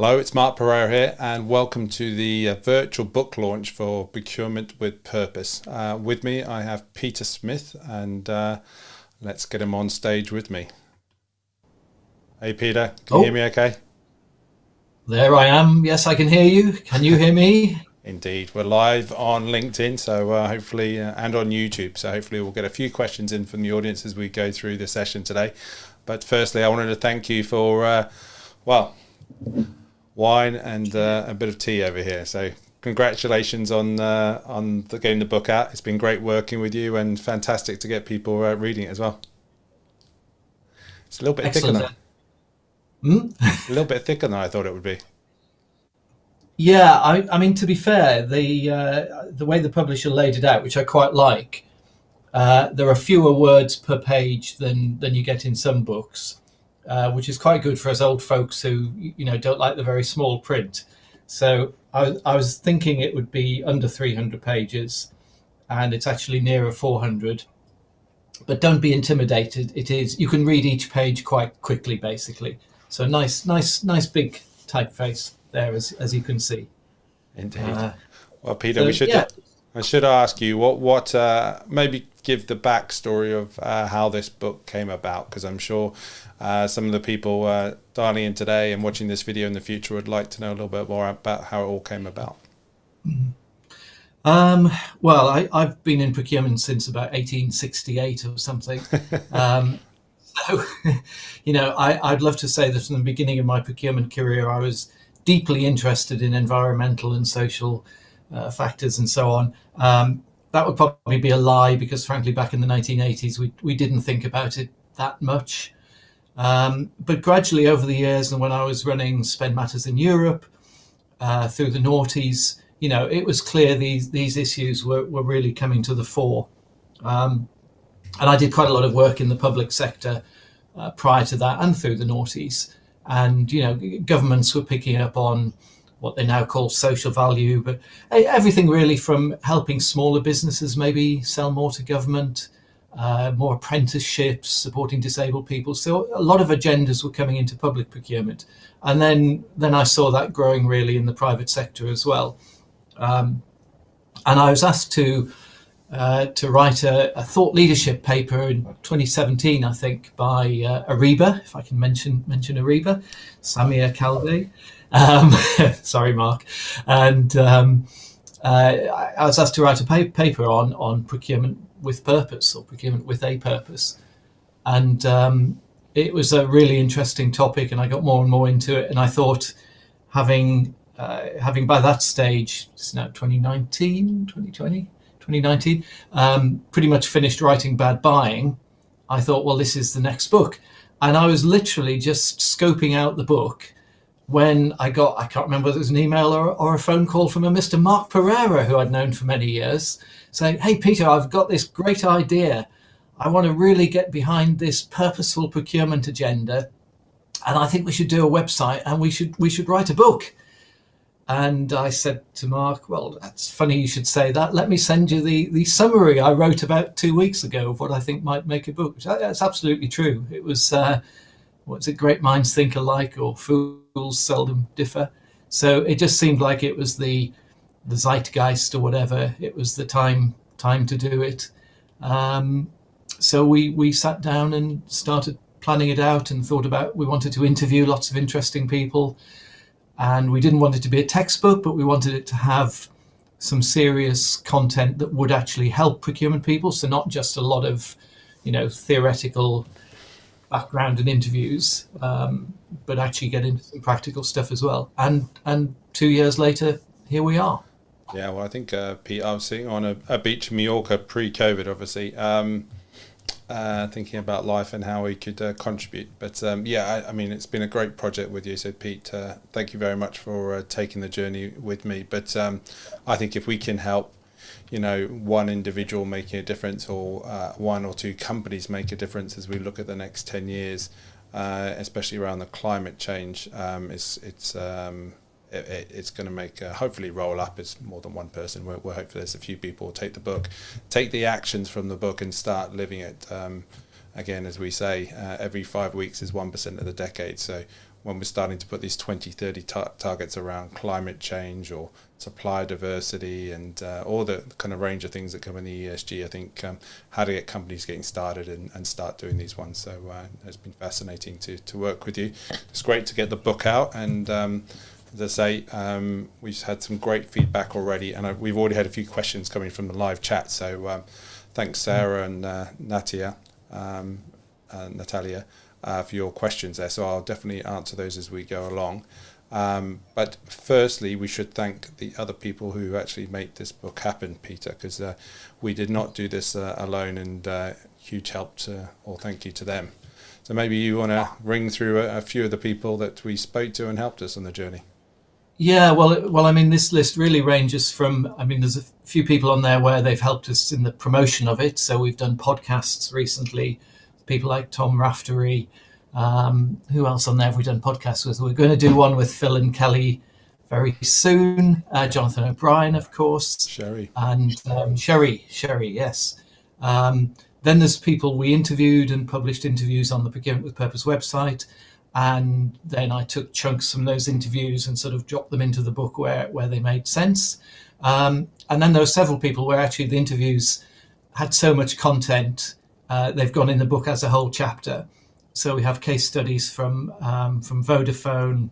Hello, it's Mark Perera here, and welcome to the uh, virtual book launch for Procurement with Purpose. Uh, with me, I have Peter Smith, and uh, let's get him on stage with me. Hey, Peter, can oh. you hear me okay? There I am. Yes, I can hear you. Can you hear me? Indeed. We're live on LinkedIn, so uh, hopefully, uh, and on YouTube. So hopefully, we'll get a few questions in from the audience as we go through the session today. But firstly, I wanted to thank you for, uh, well, wine and uh, a bit of tea over here. So congratulations on uh, on the, getting the book out. It's been great working with you and fantastic to get people uh, reading it as well. It's a little bit Excellent. thicker than hmm? a little bit thicker than I thought it would be. Yeah, I, I mean to be fair, the uh, the way the publisher laid it out, which I quite like, uh, there are fewer words per page than than you get in some books. Uh, which is quite good for us old folks who you know don't like the very small print. So I, I was thinking it would be under 300 pages, and it's actually nearer 400. But don't be intimidated. It is you can read each page quite quickly, basically. So nice, nice, nice big typeface there, as as you can see. Indeed. Uh, well, Peter, so, we should. Yeah. I should ask you what what uh, maybe give the backstory of uh, how this book came about because I'm sure uh, some of the people uh, dialing in today and watching this video in the future would like to know a little bit more about how it all came about. Um, well, I, have been in procurement since about 1868 or something. um, so, you know, I, would love to say that from the beginning of my procurement career, I was deeply interested in environmental and social uh, factors and so on. Um, that would probably be a lie because, frankly, back in the 1980s, we, we didn't think about it that much. Um, but gradually over the years, and when I was running Spend Matters in Europe uh, through the noughties, you know, it was clear these these issues were, were really coming to the fore. Um, and I did quite a lot of work in the public sector uh, prior to that and through the noughties. And, you know, governments were picking up on what they now call social value, but everything really from helping smaller businesses maybe sell more to government, uh, more apprenticeships, supporting disabled people. So a lot of agendas were coming into public procurement. And then, then I saw that growing really in the private sector as well. Um, and I was asked to uh, to write a, a, thought leadership paper in 2017, I think, by uh, Ariba, if I can mention mention Ariba, Samir Kalbe. Um, sorry, Mark. And um, uh, I was asked to write a paper on on procurement with purpose or procurement with a purpose. And um, it was a really interesting topic, and I got more and more into it. And I thought, having uh, having by that stage, it's now 2019, 2020, 2019, um, pretty much finished writing Bad Buying, I thought, well, this is the next book. And I was literally just scoping out the book when I got, I can't remember whether it was an email or, or a phone call from a Mr. Mark Perera, who I'd known for many years, saying, Hey, Peter, I've got this great idea. I want to really get behind this purposeful procurement agenda. And I think we should do a website and we should, we should write a book. And I said to Mark, well, that's funny you should say that. Let me send you the, the summary I wrote about two weeks ago of what I think might make a book. That's absolutely true. It was, uh, what's it, great minds think alike or fools seldom differ. So it just seemed like it was the, the zeitgeist or whatever. It was the time time to do it. Um, so we we sat down and started planning it out and thought about. We wanted to interview lots of interesting people, and we didn't want it to be a textbook, but we wanted it to have some serious content that would actually help procurement people. So not just a lot of, you know, theoretical background and interviews, um, but actually get into some practical stuff as well. And and two years later, here we are. Yeah, well, I think uh, Pete, I was sitting on a, a beach in Mallorca pre-COVID, obviously, um, uh, thinking about life and how we could uh, contribute. But um, yeah, I, I, mean, it's been a great project with you. So, Pete, uh, thank you very much for uh, taking the journey with me. But um, I think if we can help, you know, one individual making a difference or uh, one or two companies make a difference as we look at the next 10 years, especially around the climate change, um, it's, it's um, it, it's going to make uh, hopefully roll up as more than one person. We're, we're hopeful there's a few people take the book, take the actions from the book, and start living it. Um, again, as we say, uh, every five weeks is one percent of the decade. So when we're starting to put these 2030 tar- targets around climate change or supply diversity and uh, all the kind of range of things that come in the ESG. I think um, how to get companies getting started and, and start doing these ones. So uh, it's been fascinating to, to work with you. It's great to get the book out and. Um, as I say, um, we've had some great feedback already, and I, we've already had a few questions coming from the live chat. So, um, thanks, Sarah and uh, Natia, um, uh, Natalia, uh, for your questions there. So, I'll definitely answer those as we go along. Um, but firstly, we should thank the other people who actually made this book happen, Peter, because uh, we did not do this uh, alone, and uh, huge help to, or thank you to them. So maybe you want to ring through a, a, few of the people that we spoke to and helped us on the journey. Yeah, well, well, I mean, this list really ranges from. I mean, there's a few people on there where they've helped us in the promotion of it. So we've done podcasts recently, people like Tom Raftery. Um, who else on there have we done podcasts with? We're going to do one with Phil and Kelly very soon. Uh, Jonathan O'Brien, of course. Sherry. And um, Sherry, Sherry, yes. Um, then there's people we interviewed and published interviews on the Procurement with Purpose website. And then I took chunks from those interviews and sort of dropped them into the book where, where they made sense. Um, and then there were several people where actually the interviews had so much content, uh, they've gone in the book as a whole chapter. So we have case studies from um, from Vodafone,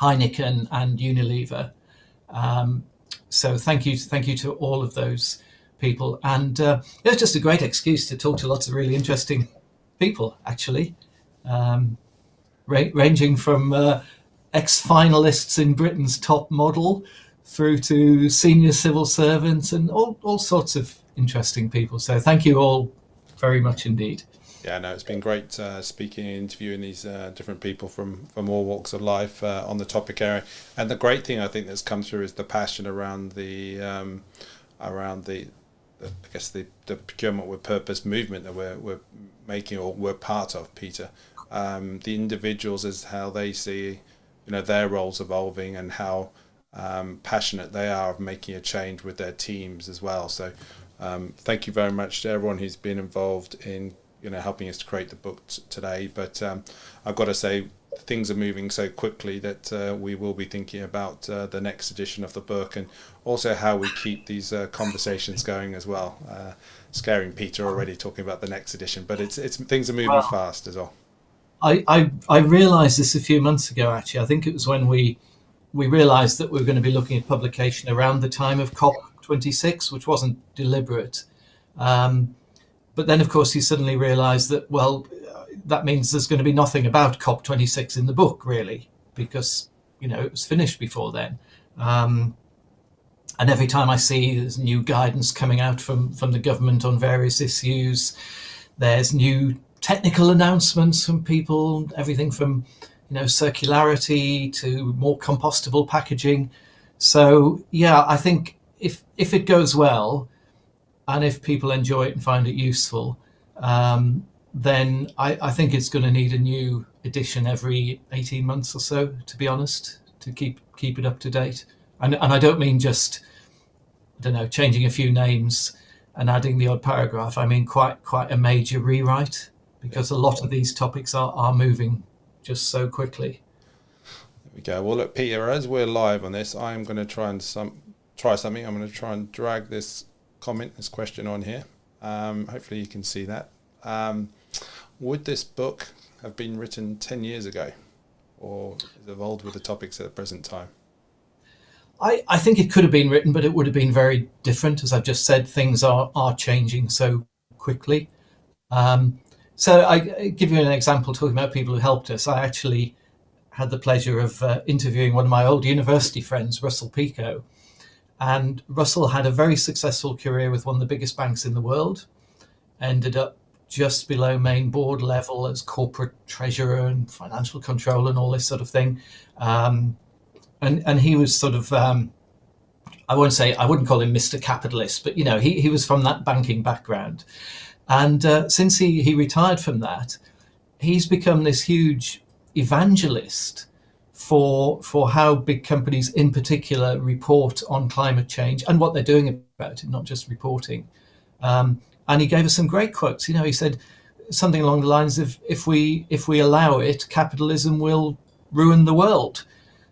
Heineken, and Unilever. Um, so thank you, thank you to all of those people, and uh, it was just a great excuse to talk to lots of really interesting people, actually, um, ra- ranging from uh, ex-finalists in Britain's top model through to senior civil servants and all, all sorts of interesting people. So thank you all very much indeed. Yeah, no, it's been great uh, speaking and interviewing these uh, different people from, from all walks of life uh, on the topic area. And the great thing I think that's come through is the passion around the um, around the, the, I guess the, the procurement with purpose movement that we're we're making or we're part of, Peter. Um, the individuals is how they see, you know, their roles evolving and how um, passionate they are of making a change with their teams as well. So. Um, thank you very much to everyone who's been involved in you know helping us to create the book t- today. But um, I've got to say things are moving so quickly that uh, we will be thinking about uh, the next edition of the book and also how we keep these uh, conversations going as well. Uh, scaring Peter already talking about the next edition, but it's it's things are moving well, fast as well. I, I I realised this a few months ago. Actually, I think it was when we we realised that we were going to be looking at publication around the time of COP 26, which wasn't deliberate. Um, but then, of course, he suddenly realised that, well, that means there's going to be nothing about COP26 in the book, really, because, you know, it was finished before then. Um, and every time I see there's new guidance coming out from, from the government on various issues, there's new technical announcements from people, everything from, you know, circularity to more compostable packaging. So, yeah, I think if if it goes well, and if people enjoy it and find it useful, um, then I, I, think it's going to need a new edition every 18 months or so, to be honest, to keep keep it up to date. And, and I don't mean just, I don't know, changing a few names and adding the odd paragraph. I mean quite quite a major rewrite because a lot of these topics are, are moving just so quickly. There we go. Well, look, Peter, as we're live on this, I'm going to try and some try something. I'm going to try and drag this comment, this question on here. Um, hopefully you can see that. Um, would this book have been written 10 years ago or evolved with the topics at the present time? I, I think it could have been written, but it would have been very different. As I've just said, things are, are changing so quickly. Um, so I, I give you an example talking about people who helped us. I actually had the pleasure of uh, interviewing one of my old university friends, Russell Picot, and Russell had a very successful career with one of the biggest banks in the world, ended up just below main board level as corporate treasurer and financial control and all this sort of thing. Um, and, and he was sort of, um, I won't say, I wouldn't call him Mr. Capitalist, but you know, he, he was from that banking background. And uh, since he, he retired from that, he's become this huge evangelist for for how big companies in particular report on climate change and what they're doing about it, not just reporting. Um, and he gave us some great quotes. You know, he said something along the lines of, "If we if we allow it, capitalism will ruin the world.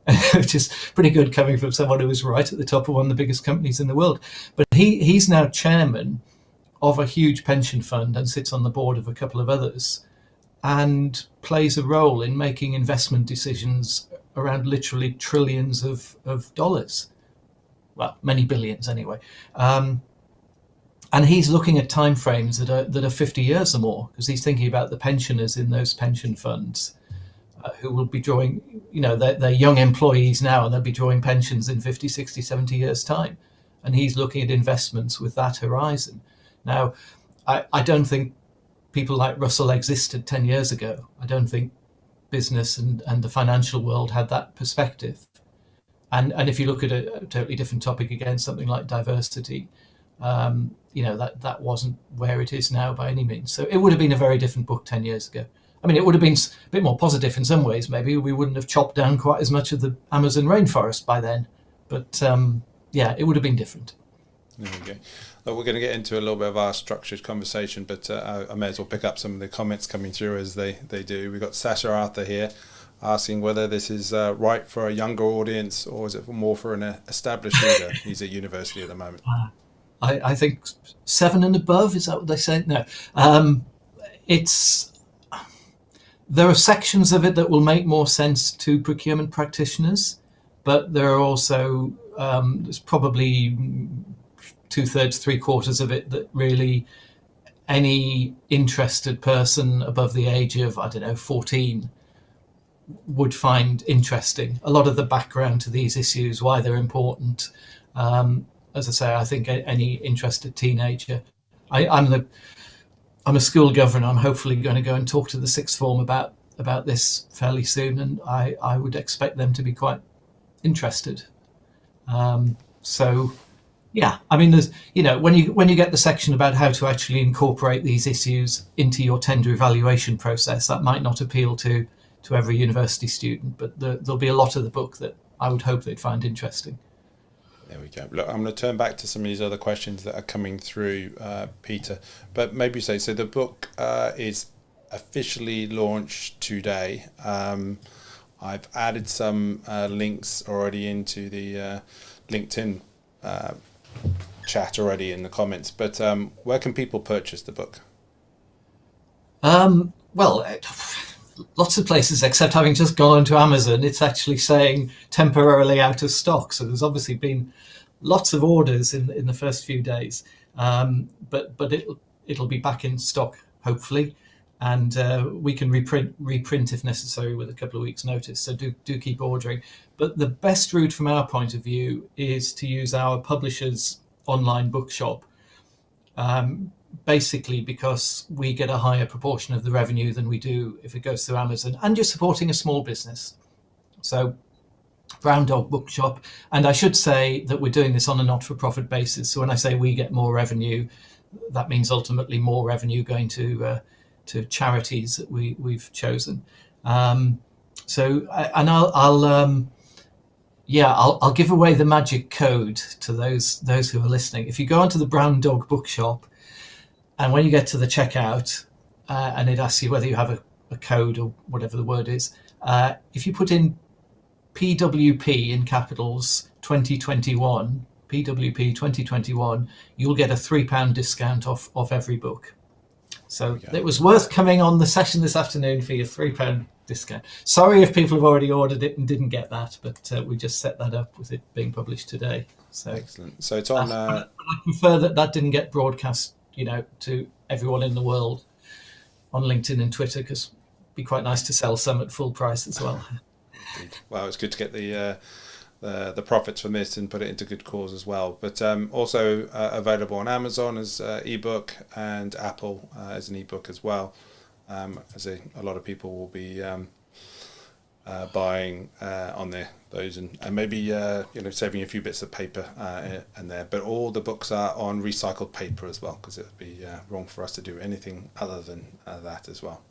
Which is pretty good coming from someone who was right at the top of one of the biggest companies in the world. But he, he's now chairman of a huge pension fund and sits on the board of a couple of others and plays a role in making investment decisions around literally trillions of, of dollars. Well, many billions anyway. Um, and he's looking at timeframes that are that are 50 years or more because he's thinking about the pensioners in those pension funds uh, who will be drawing you know they're, they're, young employees now and they'll be drawing pensions in 50 60 70 years time and he's looking at investments with that horizon now i, I don't think people like russell existed 10 years ago i don't think business and, and the financial world had that perspective and and if you look at a, a totally different topic again something like diversity um, you know that that wasn't where it is now by any means. So it would have been a very different book ten years ago. I mean, it would have been a bit more positive in some ways. Maybe we wouldn't have chopped down quite as much of the Amazon rainforest by then. But um, yeah, it would have been different. There we go. Well, we're going to get into a little bit of our structured conversation, but uh, I may as well pick up some of the comments coming through as they, they do. We've got Sasha Arthur here asking whether this is uh, right for a younger audience or is it more for an established reader? He's at university at the moment. Uh, I, I, think seven and above is that what they say? No, um, it's there are sections of it that will make more sense to procurement practitioners, but there are also um, there's probably two thirds, three quarters of it that really any interested person above the age of I don't know fourteen would find interesting. A lot of the background to these issues, why they're important. Um, as I say, I think any interested teenager. I, I'm the I'm a school governor. I'm hopefully going to go and talk to the sixth form about about this fairly soon, and I, I would expect them to be quite interested. Um, so, yeah, I mean, there's you know when you when you get the section about how to actually incorporate these issues into your tender evaluation process, that might not appeal to to every university student, but the, there'll be a lot of the book that I would hope they'd find interesting. There we go. Look, I'm going to turn back to some of these other questions that are coming through, uh, Peter. But maybe say so. The book uh, is officially launched today. Um, I've added some uh, links already into the uh, LinkedIn uh, chat already in the comments. But um, where can people purchase the book? Um, well, lots of places, except having just gone onto Amazon, it's actually saying temporarily out of stock. So there's obviously been lots of orders in in the first few days, um, but but it'll it'll be back in stock hopefully, and uh, we can reprint reprint if necessary with a couple of weeks' notice. So do do keep ordering. But the best route from our point of view is to use our publisher's online bookshop. Um, basically because we get a higher proportion of the revenue than we do if it goes through Amazon, and you're supporting a small business. So, Brown Dog Bookshop, and I should say that we're doing this on a not-for-profit basis. So when I say we get more revenue, that means ultimately more revenue going to uh, to charities that we we've chosen. Um, so, and I'll, I'll um, yeah, I'll, I'll give away the magic code to those those who are listening. If you go onto the Brown Dog Bookshop and when you get to the checkout uh, and it asks you whether you have a, a code or whatever the word is, uh, if you put in PWP in capitals 2021, PWP 2021, you'll get a three pound discount off, off every book. So it was worth coming on the session this afternoon for your three pound discount. Sorry if people have already ordered it and didn't get that, but uh, we just set that up with it being published today. So excellent. So it's on. Uh, I prefer that that didn't get broadcast you know, to everyone in the world on LinkedIn and Twitter because it'd be quite nice to sell some at full price as well. well, it's good to get the uh, the, the profits from this and put it into good cause as well. But um, also uh, available on Amazon as uh, ebook and Apple uh, as an ebook as well. Um, as a, a lot of people will be um, uh, buying uh, on there those and, and maybe uh, you know saving a few bits of paper uh, in there but all the books are on recycled paper as well because it would be uh, wrong for us to do anything other than uh, that as well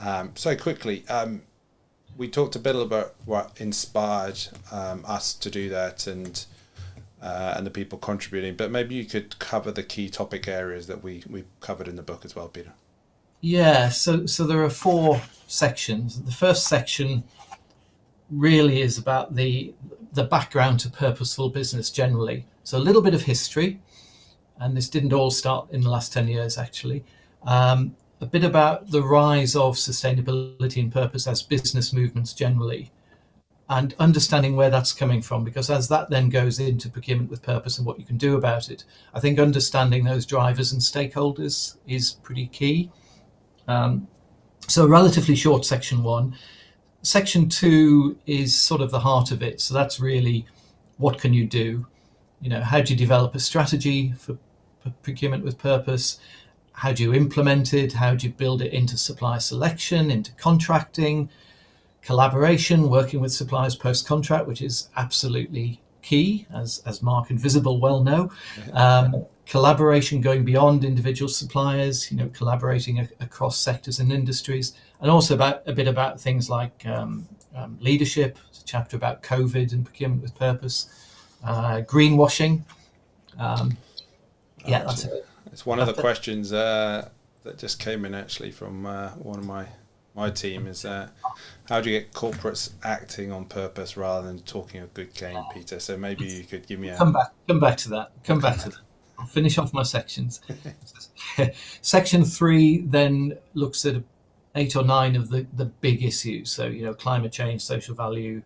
um, so quickly um, we talked a bit about what inspired um, us to do that and and the people contributing but maybe you could cover the key topic areas that we we covered in the book as well Peter Yeah, so so there are four sections. The first section really is about the the background to purposeful business generally. So a little bit of history, and this didn't all start in the last 10 years actually. Um, a bit about the rise of sustainability and purpose as business movements generally, and understanding where that's coming from, because as that then goes into procurement with purpose and what you can do about it, I think understanding those drivers and stakeholders is pretty key. Um, so relatively short section one. Section two is sort of the heart of it. So that's really what can you do? You know, how do you develop a strategy for, for procurement with purpose? How do you implement it? How do you build it into supply selection, into contracting, collaboration, working with suppliers post contract, which is absolutely key, as, as Mark and Vizibl well know. Um, collaboration going beyond individual suppliers, you know, collaborating across sectors and industries, and also about a bit about things like um, um, leadership, a chapter about COVID and procurement with purpose, uh, greenwashing. Um, yeah, that's it. It's one of the questions uh, that just came in actually from uh, one of my my team is uh, how do you get corporates acting on purpose rather than talking a good game, Peter? So maybe you could give me a come back, come back to that. Come back to that. I'll finish off my sections. Section three then looks at eight or nine of the, the big issues. So, you know, climate change, social value,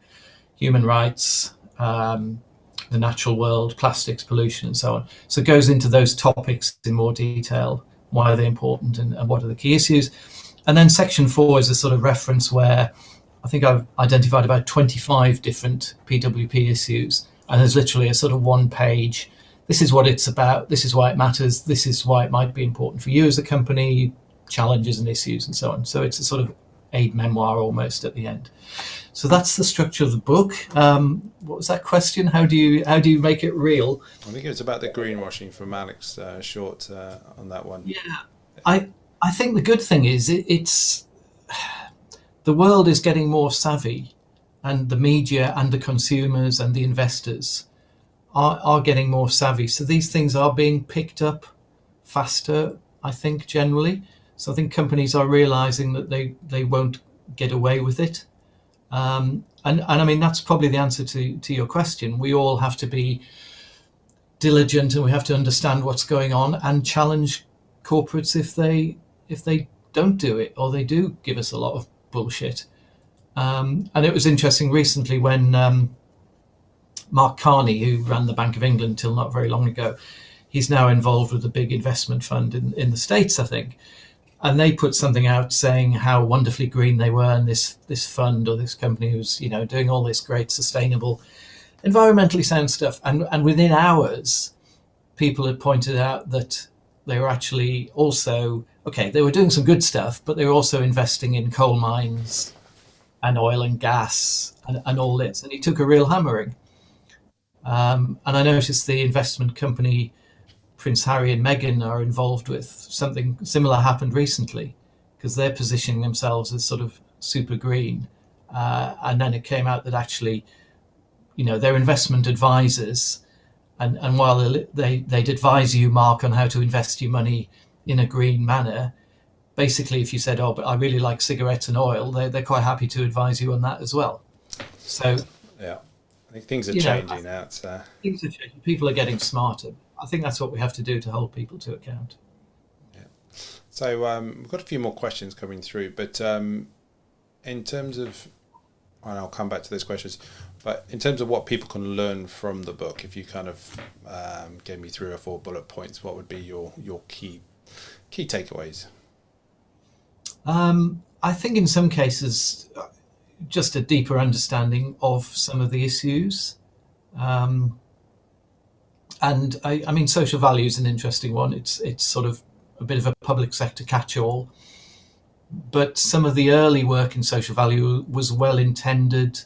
human rights, um, the natural world, plastics, pollution, and so on. So it goes into those topics in more detail. Why are they important and, and what are the key issues? And then section four is a sort of reference where I think I've identified about 25 different PWP issues. And there's literally a sort of one page this is what it's about, this is why it matters, this is why it might be important for you as a company, challenges and issues and so on. So it's a sort of aid memoir almost at the end. So that's the structure of the book. Um, what was that question? How do you how do you make it real? I think it was about the greenwashing from Alex uh, Short uh, on that one. Yeah, I I think the good thing is it, it's the world is getting more savvy, and the media and the consumers and the investors are, are getting more savvy. So these things are being picked up faster, I think, generally. So I think companies are realizing that they, they won't get away with it. Um, and, and I mean, that's probably the answer to, to your question. We all have to be diligent and we have to understand what's going on and challenge corporates if they if they don't do it or they do give us a lot of bullshit. Um, and it was interesting recently when um, Mark Carney, who ran the Bank of England till not very long ago, he's now involved with a big investment fund in, in the States, I think. And they put something out saying how wonderfully green they were, and this this fund or this company was, you know, doing all this great sustainable, environmentally sound stuff. And and within hours, people had pointed out that they were actually also okay. They were doing some good stuff, but they were also investing in coal mines and oil and gas and, and all this. And he took a real hammering. Um, and I noticed the investment company Prince Harry and Meghan are involved with something similar happened recently because they're positioning themselves as sort of super green. Uh, and then it came out that actually, you know, they're investment advisors. And, and while they, they'd advise you, Mark, on how to invest your money in a green manner, basically, if you said, oh, but I really like cigarettes and oil, they're, they're quite happy to advise you on that as well. So, yeah. I think things are changing know, now. So. Things are changing. People are getting smarter. I think that's what we have to do to hold people to account. Yeah. So um, we've got a few more questions coming through, but um, in terms of, and I'll come back to those questions, but in terms of what people can learn from the book, if you kind of um, gave me three or four bullet points, what would be your your key key takeaways? Um, I think in some cases just a deeper understanding of some of the issues. Um, and I, I, mean, social value is an interesting one. It's it's sort of a bit of a public sector catch-all, but some of the early work in social value was well intended,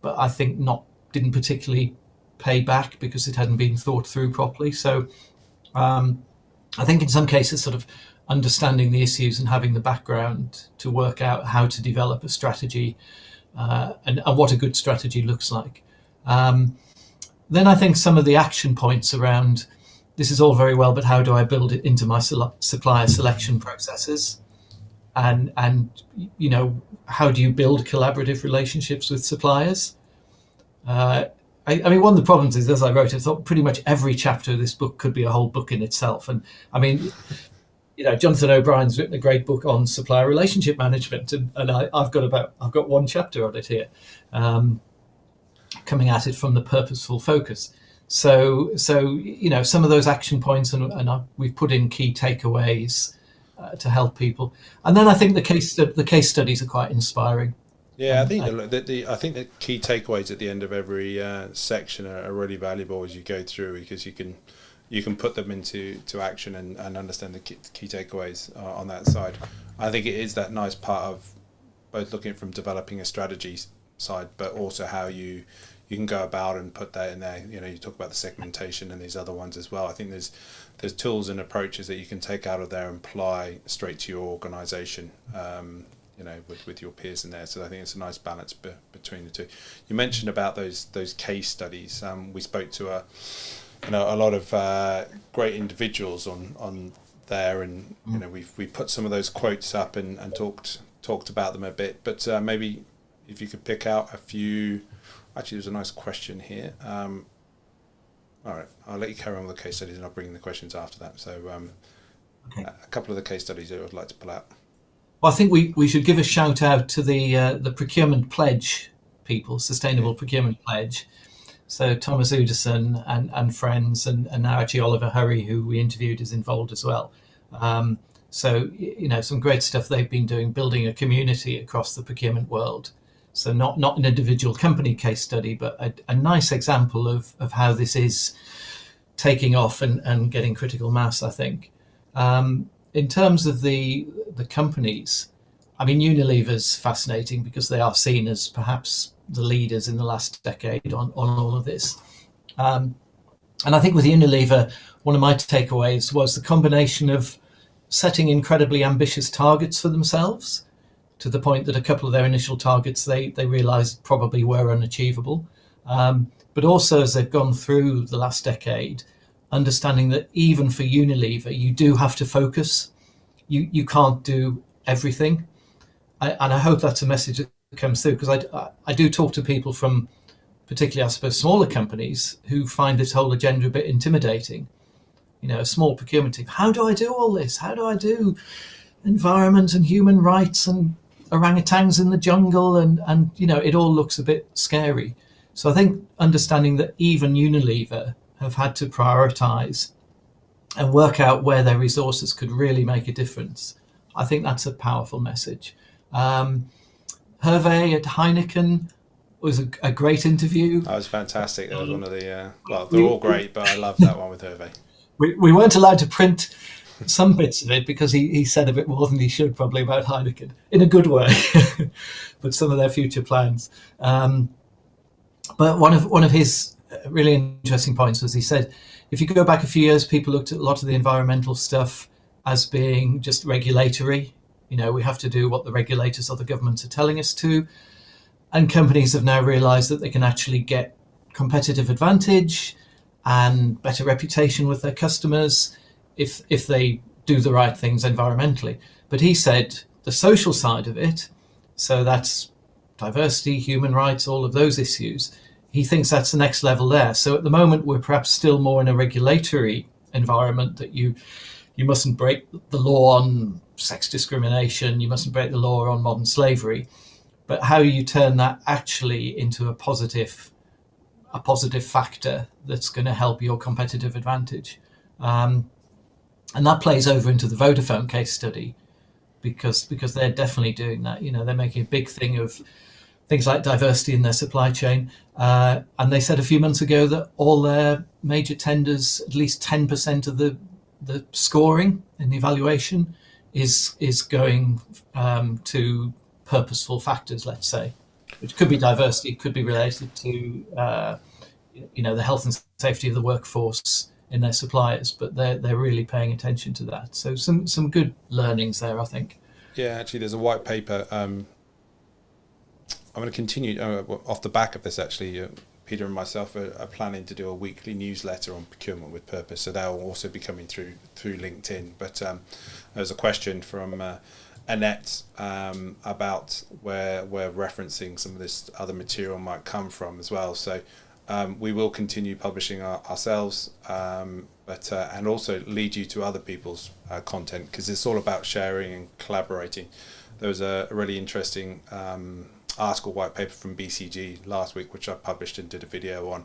but I think not didn't particularly pay back because it hadn't been thought through properly. So um, I think in some cases, sort of understanding the issues and having the background to work out how to develop a strategy uh, and, and, what a good strategy looks like. Um, then I think some of the action points around this is all very well, but how do I build it into my supplier selection processes? and and you know how do you build collaborative relationships with suppliers? Uh, I, I, mean, one of the problems is, as I wrote, I thought pretty much every chapter of this book could be a whole book in itself. And I mean, you know, Jonathan O'Brien's written a great book on supplier relationship management, and, and I, have got about I've got one chapter on it here, um, coming at it from the purposeful focus. So, so you know, some of those action points, and, and I, we've put in key takeaways uh, to help people. And then I think the case the case studies are quite inspiring. Yeah, I think the, the, the, I think the key takeaways at the end of every uh, section are, are, really valuable as you go through because you can you can put them into to action and, and understand the key, key takeaways uh, on that side. I think it is that nice part of both looking from developing a strategy side, but also how you you can go about and put that in there. You know, you talk about the segmentation and these other ones as well. I think there's there's tools and approaches that you can take out of there and apply straight to your organisation. Um, you know, with, with your peers in there. So I think it's a nice balance be, between the two. You mentioned about those those case studies. Um, we spoke to a you know a lot of uh, great individuals on on there, and you know we've we put some of those quotes up and, and talked talked about them a bit. But uh, maybe if you could pick out a few. Actually, there's a nice question here. Um, all right, I'll let you carry on with the case studies, and I'll bring in the questions after that. So, um, okay. a couple of the case studies that I would like to pull out. Well, I think we, we should give a shout out to the uh, the procurement pledge people, sustainable procurement pledge, so Thomas Udesen and, and friends, and, and now actually Oliver Hurry, who we interviewed, is involved as well. Um, so you know some great stuff they've been doing, building a community across the procurement world. So not not an individual company case study, but a, a nice example of of how this is taking off and, and getting critical mass. I think. Um, in terms of the the companies, I mean Unilever's fascinating because they are seen as perhaps the leaders in the last decade on, on all of this. Um, and I think with Unilever, one of my takeaways was the combination of setting incredibly ambitious targets for themselves to the point that a couple of their initial targets they, they realized probably were unachievable. Um, but also as they've gone through the last decade, understanding that even for Unilever, you do have to focus. You, you can't do everything. I, and I hope that's a message that comes through because I, I do talk to people from particularly I suppose smaller companies who find this whole agenda a bit intimidating. You know, a small procurement team. How do I do all this? How do I do environment and human rights and orangutans in the jungle and and you know it all looks a bit scary. So I think understanding that even Unilever have had to prioritize and work out where their resources could really make a difference. I think that's a powerful message. Um, Hervé at Heineken was a, a, great interview. That was fantastic. That was one of the, uh, well, they're all great, but I love that one with Hervé. We, we weren't allowed to print some bits of it because he, he said a bit more than he should probably about Heineken in a good way, but some of their future plans. Um, but one of one of his really interesting points was he said, if you go back a few years, people looked at a lot of the environmental stuff as being just regulatory you know, we have to do what the regulators or the governments are telling us to. And companies have now realized that they can actually get competitive advantage and better reputation with their customers if if they do the right things environmentally. But he said the social side of it, so that's diversity, human rights, all of those issues, he thinks that's the next level there. So at the moment, we're perhaps still more in a regulatory environment that you you mustn't break the law on sex discrimination, you mustn't break the law on modern slavery, but how you turn that actually into a positive a positive factor that's going to help your competitive advantage. Um, and that plays over into the Vodafone case study because because they're definitely doing that. You know, they're making a big thing of things like diversity in their supply chain. Uh, and they said a few months ago that all their major tenders, at least 10% of the the scoring in the evaluation is is going um, to purposeful factors, let's say, which could be diversity, could be related to uh, you know the health and safety of the workforce in their suppliers, but they're they're really paying attention to that. So some some good learnings there, I think. Yeah, actually, there's a white paper. Um, I'm going to continue uh, off the back of this. Actually, uh, Peter and myself are, are, planning to do a weekly newsletter on procurement with purpose, so that will also be coming through through LinkedIn. But um, there's a question from uh, Annette um, about where where referencing some of this other material might come from as well. So um, we will continue publishing our, ourselves, um, but uh, and also lead you to other people's uh, content because it's all about sharing and collaborating. There was a, a really interesting um, article white paper from BCG last week, which I published and did a video on,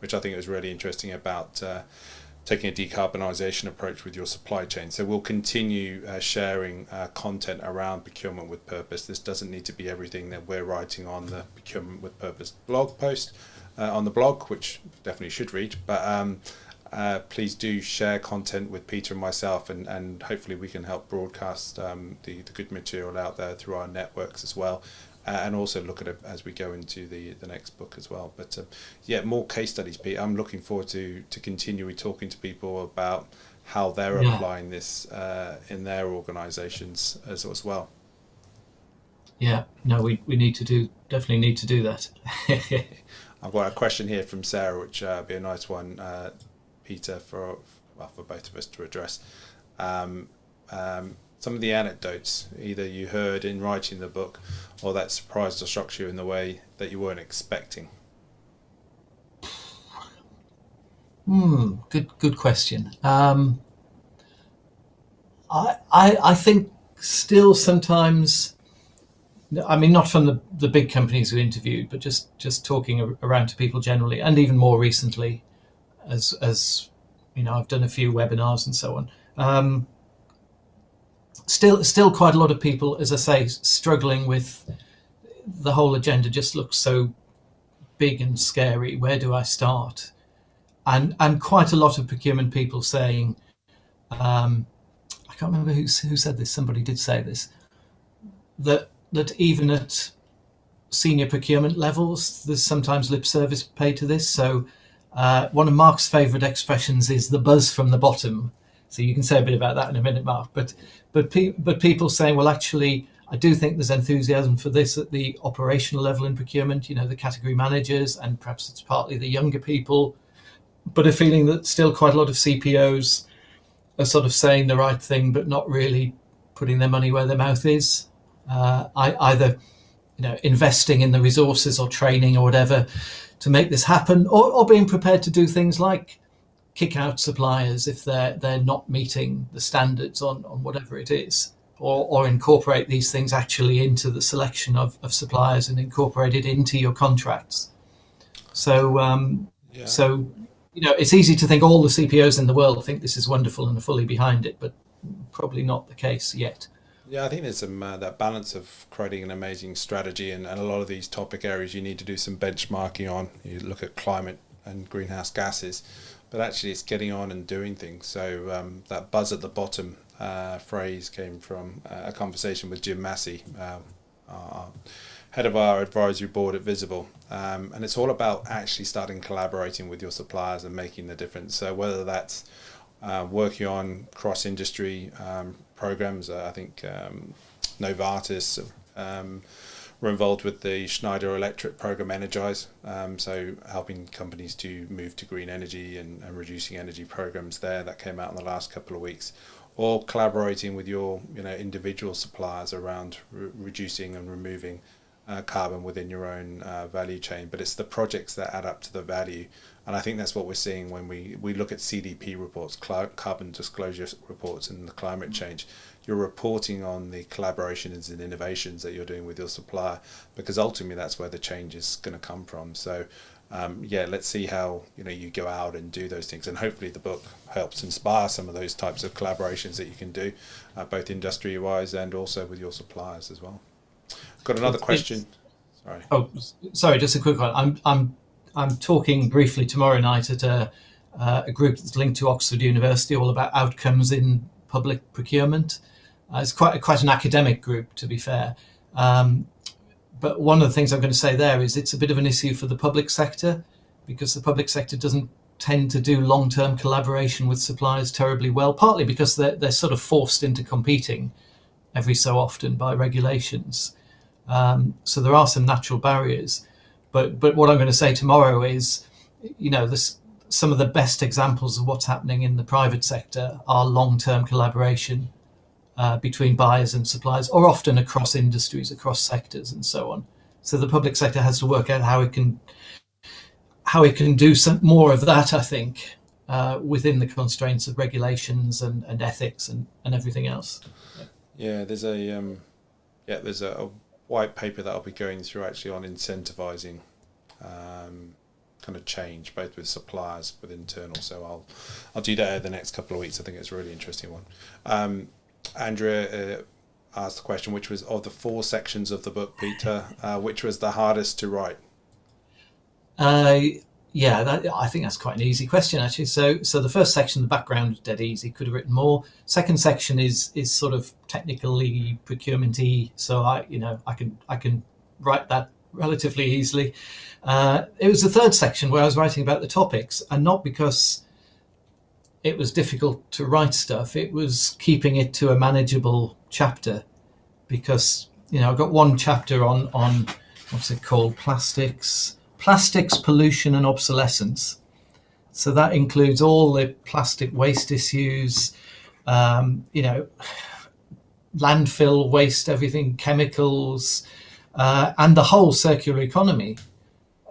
which I think was really interesting about uh, taking a decarbonisation approach with your supply chain. So we'll continue uh, sharing uh, content around procurement with purpose. This doesn't need to be everything that we're writing on the procurement with purpose blog post uh, on the blog, which definitely should read. But um, uh, please do share content with Peter and myself, and, and hopefully we can help broadcast um, the, the good material out there through our networks as well uh, and also look at it as we go into the the next book as well. But uh, yeah, more case studies, Pete. I'm looking forward to to continuing talking to people about how they're yeah. applying this uh, in their organisations as as well. Yeah, no, we, we need to do definitely need to do that. I've got a question here from Sarah, which uh, be a nice one, uh, Peter, for well, for both of us to address. Um, um, some of the anecdotes either you heard in writing the book or that surprised or shocked you in the way that you weren't expecting? Hmm, good good question. Um, I, I I think still sometimes. I mean, not from the, the big companies we interviewed, but just, just talking around to people generally, and even more recently, as as you know, I've done a few webinars and so on. Um, still still quite a lot of people, as I say, struggling with the whole agenda. Just looks so big and scary. Where do I start? And and quite a lot of procurement people saying, um, I can't remember who who said this. Somebody did say this that that even at senior procurement levels, there's sometimes lip service paid to this. So uh, one of Mark's favourite expressions is the buzz from the bottom. So you can say a bit about that in a minute, Mark. But but pe- but people saying, well, actually, I do think there's enthusiasm for this at the operational level in procurement. You know, the category managers, and perhaps it's partly the younger people, but a feeling that still quite a lot of CPOs are sort of saying the right thing, but not really putting their money where their mouth is. Uh, I, either you know investing in the resources or training or whatever to make this happen, or, or being prepared to do things like kick out suppliers if they're they're not meeting the standards on, on whatever it is, or, or incorporate these things actually into the selection of, of suppliers and incorporate it into your contracts. So um, yeah. so you know it's easy to think all the CPOs in the world think this is wonderful and are fully behind it, but probably not the case yet. Yeah, I think there's some uh, that balance of creating an amazing strategy and, and a lot of these topic areas you need to do some benchmarking on. You look at climate and greenhouse gases, but actually it's getting on and doing things. So um, that buzz at the bottom uh, phrase came from uh, a conversation with Jim Massey, um, head of our advisory board at Vizibl, um, and it's all about actually starting collaborating with your suppliers and making the difference. So whether that's uh, working on cross-industry um, programs, uh, I think um, Novartis. Um, we're involved with the Schneider Electric program Energize, um, so helping companies to move to green energy and, and, reducing energy programs there. That came out in the last couple of weeks, or collaborating with your you know individual suppliers around re- reducing and removing uh, carbon within your own uh, value chain. But it's the projects that add up to the value, and I think that's what we're seeing when we we look at CDP reports, carbon disclosure reports, and the climate change. You're reporting on the collaborations and innovations that you're doing with your supplier because ultimately that's where the change is going to come from. So um, yeah let's see how you know you go out and do those things. And hopefully the book helps inspire some of those types of collaborations that you can do uh, both industry wise and also with your suppliers as well got another question sorry oh sorry just a quick one i'm i'm i'm talking briefly tomorrow night at a, uh, a group that's linked to oxford university all about outcomes in public procurement uh, it's quite quite an academic group, to be fair. Um, but one of the things I'm going to say there is it's a bit of an issue for the public sector because the public sector doesn't tend to do long-term collaboration with suppliers terribly well, partly because they're, they're sort of forced into competing every so often by regulations. Um, so there are some natural barriers. But but what I'm going to say tomorrow is, you know, this, some of the best examples of what's happening in the private sector are long-term collaboration uh, between buyers and suppliers, or often across industries, across sectors, and so on. So the public sector has to work out how it can how it can do some more of that. I think uh, within the constraints of regulations and, and ethics and, and everything else. Yeah, there's a um, yeah there's a, a, white paper that I'll be going through actually on incentivizing um, kind of change both with suppliers with internal. So I'll I'll do that over the next couple of weeks. I think it's a really interesting one. Um, Andrea uh, asked the question, which was of the four sections of the book, Peter, uh, which was the hardest to write? Uh, yeah, that, I think that's quite an easy question actually. So, so the first section, the background, dead easy. Could have written more. Second section is is sort of technically procurementy. So I, you know, I can I can write that relatively easily. Uh, it was the third section where I was writing about the topics, and not because it was difficult to write stuff. It was keeping it to a manageable chapter because you know I've got one chapter on on what's it called plastics plastics pollution and obsolescence. So that includes all the plastic waste issues, um, you know, landfill waste, everything, chemicals, uh, and the whole circular economy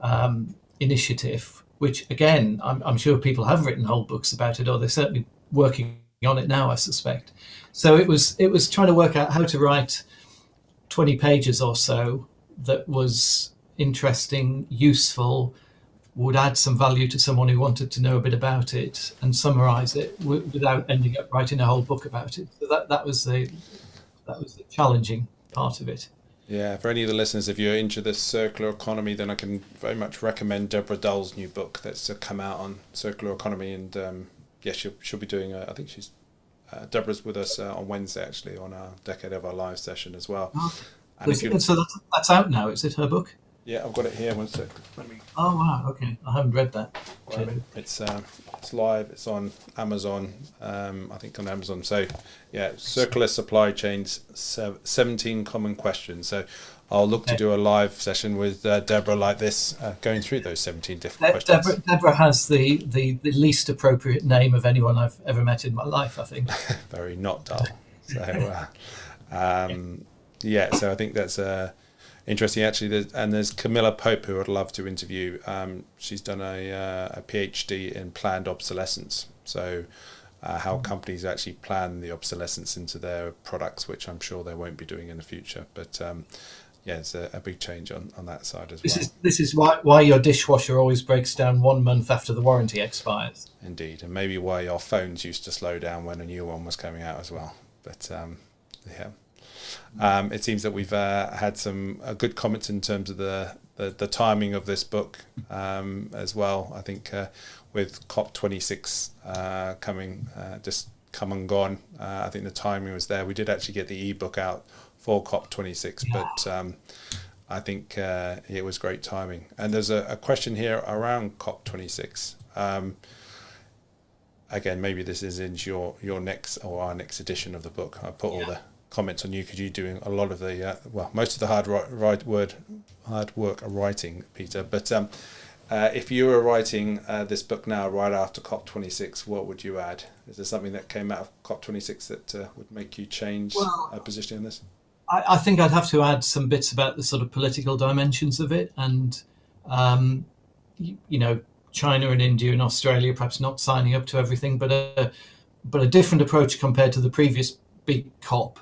um, initiative, which again, I'm, I'm, sure people have written whole books about it, or they're certainly working on it now, I suspect. So it was it was trying to work out how to write 20 pages or so that was interesting, useful, would add some value to someone who wanted to know a bit about it and summarize it without ending up writing a whole book about it. So that, that was the that was the challenging part of it. Yeah, for any of the listeners, if you're into the circular economy, then I can very much recommend Deborah Dull's new book that's come out on circular economy. And um, yeah, she'll, she'll be doing, a, I think she's, uh, Deborah's with us uh, on Wednesday actually on our Decade of Our Lives session as well. Oh, so that's, that's out now, is it her book? Yeah, I've got it here. One sec. Let me. Oh wow. Okay, I haven't read that. Okay. It's um, it's live. It's on Amazon. Um, I think on Amazon. So, yeah, circular supply chains. Seventeen common questions. So, I'll look okay. to do a live session with uh, Deborah like this, uh, going through those seventeen different De- questions. Deborah, Deborah has the, the the least appropriate name of anyone I've ever met in my life. I think. Very not dull. So, uh, um, yeah. So I think that's a interesting actually. There's, and there's Camilla Pope who I'd love to interview. Um, she's done a, uh, a PhD in planned obsolescence. So uh, how companies actually plan the obsolescence into their products, which I'm sure they won't be doing in the future. But um, yeah, it's a, a, big change on, on that side as this well. Is, this is why, why your dishwasher always breaks down one month after the warranty expires. Indeed, and maybe why your phones used to slow down when a new one was coming out as well. But um, yeah. Um, it seems that we've uh, had some uh, good comments in terms of the, the, the timing of this book um, as well. I think uh, with COP26 uh, coming, uh, just come and gone, uh, I think the timing was there. We did actually get the ebook out for COP26, but um, I think it was great timing. And there's a, a question here around COP26 um, again, maybe this is in your your next or our next edition of the book. I put yeah. all the comments on you because you're doing a lot of the uh, well most of the hard write, word hard work of writing Peter. But um, uh, if you were writing uh, this book now right after COP26 what would you add? Is there something that came out of COP26 that uh, would make you change well, a position on this? I, I, think I'd have to add some bits about the sort of political dimensions of it and um, you, you, know China and India and Australia perhaps not signing up to everything but a but a different approach compared to the previous big COP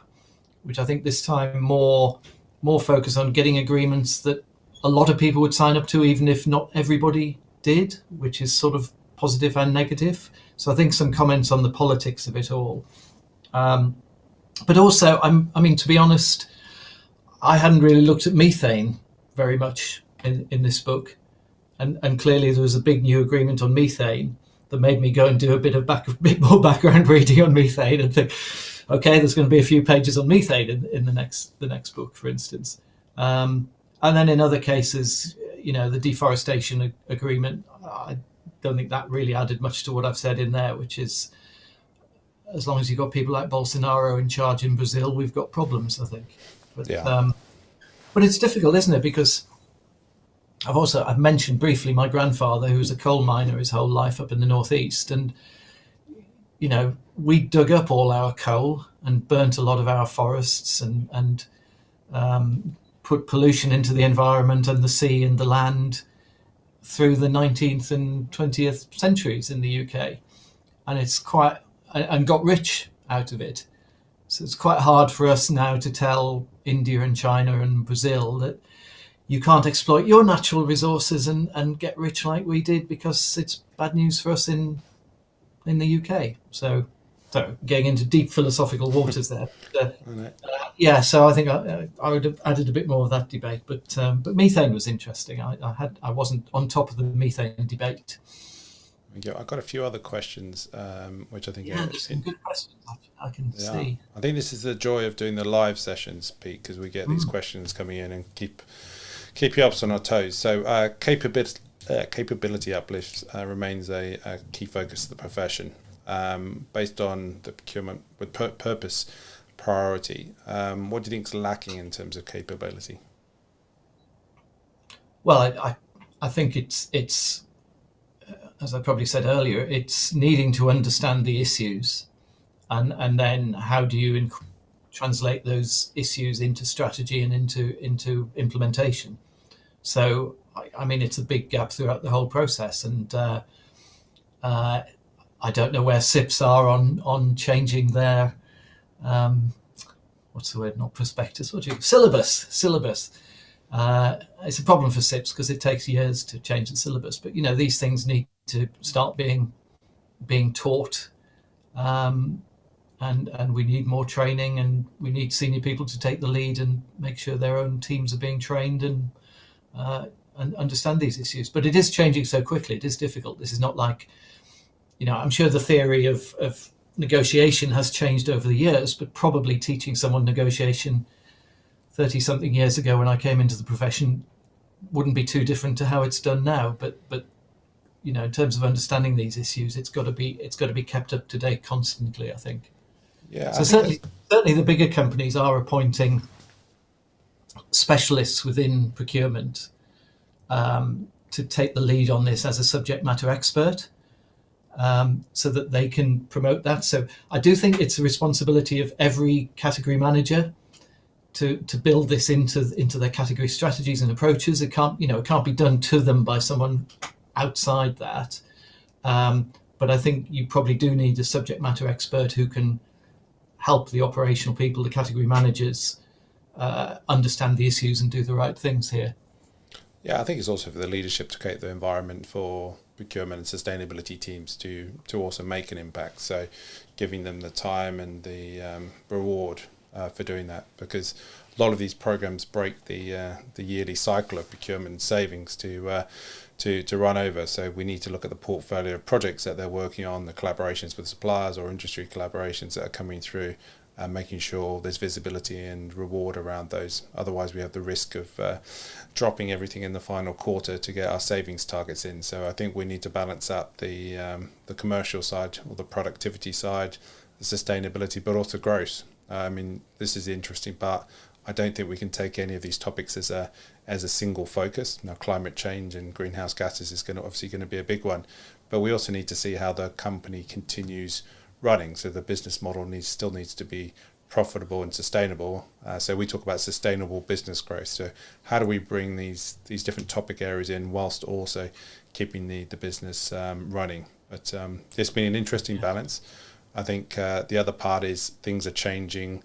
which I think this time more more focus on getting agreements that a lot of people would sign up to, even if not everybody did, which is sort of positive and negative. So I think some comments on the politics of it all. Um, but also, I'm, I mean, to be honest, I hadn't really looked at methane very much in, in this book. And, and clearly there was a big new agreement on methane that made me go and do a bit of back, bit more background reading on methane and think, okay, there's going to be a few pages on methane in, in the next the next book, for instance. Um, and then in other cases, you know, the deforestation agreement, I don't think that really added much to what I've said in there, which is as long as you've got people like Bolsonaro in charge in Brazil, we've got problems, I think. But, yeah. um, but it's difficult, isn't it? Because I've also I've mentioned briefly my grandfather, who was a coal miner his whole life up in the northeast, and you know, we dug up all our coal and burnt a lot of our forests and and um, put pollution into the environment and the sea and the land through the 19th and 20th centuries in the UK, and it's quite and got rich out of it. So it's quite hard for us now to tell India and China and Brazil that you can't exploit your natural resources and, and get rich like we did because it's bad news for us in in the UK. So, so getting into deep philosophical waters there. uh, yeah, so I think I, I, would have added a bit more of that debate, but um, but methane was interesting. I, I, had I wasn't on top of the methane debate. I've got a few other questions, um, which I think yeah, there's some good questions. I, I can yeah. see. I think this is the joy of doing the live sessions, Pete, because we get mm. these questions coming in and keep keep you up on our toes. So uh, capability uh, capability uplift uh, remains a, a, key focus of the profession, um, based on the procurement with pur- purpose priority. Um, what do you think is lacking in terms of capability? Well, I, I, I think it's it's as I probably said earlier, it's needing to understand the issues, and and then how do you translate those issues into strategy and into into implementation. So, I, mean, it's a big gap throughout the whole process, and uh, uh, I don't know where CIPS are on on changing their um, what's the word? Not prospectus. What do you syllabus? Syllabus. Uh, it's a problem for CIPS because it takes years to change the syllabus. But you know, these things need to start being being taught, um, and and we need more training, and we need senior people to take the lead and make sure their own teams are being trained and uh, and understand these issues. But it is changing so quickly; it is difficult. This is not like, you know, I'm sure the theory of of negotiation has changed over the years, but probably teaching someone negotiation 30 something years ago when I came into the profession wouldn't be too different to how it's done now. But but you know, in terms of understanding these issues, it's got to be it's got to be kept up to date constantly. I think. Yeah. So certainly, certainly, the bigger companies are appointing specialists within procurement um, to take the lead on this as a subject matter expert, um, so that they can promote that. So I do think it's a responsibility of every category manager to to build this into into their category strategies and approaches. It can't you know it can't be done to them by someone outside that. Um, but I think you probably do need a subject matter expert who can help the operational people, the category managers, uh, understand the issues and do the right things here. Yeah, I think it's also for the leadership to create the environment for procurement and sustainability teams to to also make an impact. So, giving them the time and the um, reward uh, for doing that, because a lot of these programs break the uh, the yearly cycle of procurement savings to uh, to, to run over. So we need to look at the portfolio of projects that they're working on, the collaborations with suppliers or industry collaborations that are coming through, and making sure there's visibility and reward around those. Otherwise, we have the risk of uh, dropping everything in the final quarter to get our savings targets in. So I think we need to balance out the um, the commercial side or the productivity side, the sustainability, but also growth. I mean, this is the interesting part. I don't think we can take any of these topics as a as a single focus. Now, climate change and greenhouse gases is going to obviously going to be a big one, but we also need to see how the company continues running. So the business model needs still needs to be profitable and sustainable. Uh, so we talk about sustainable business growth. So how do we bring these these different topic areas in whilst also keeping the the business um, running? But um, it's been an interesting balance. I think uh, the other part is things are changing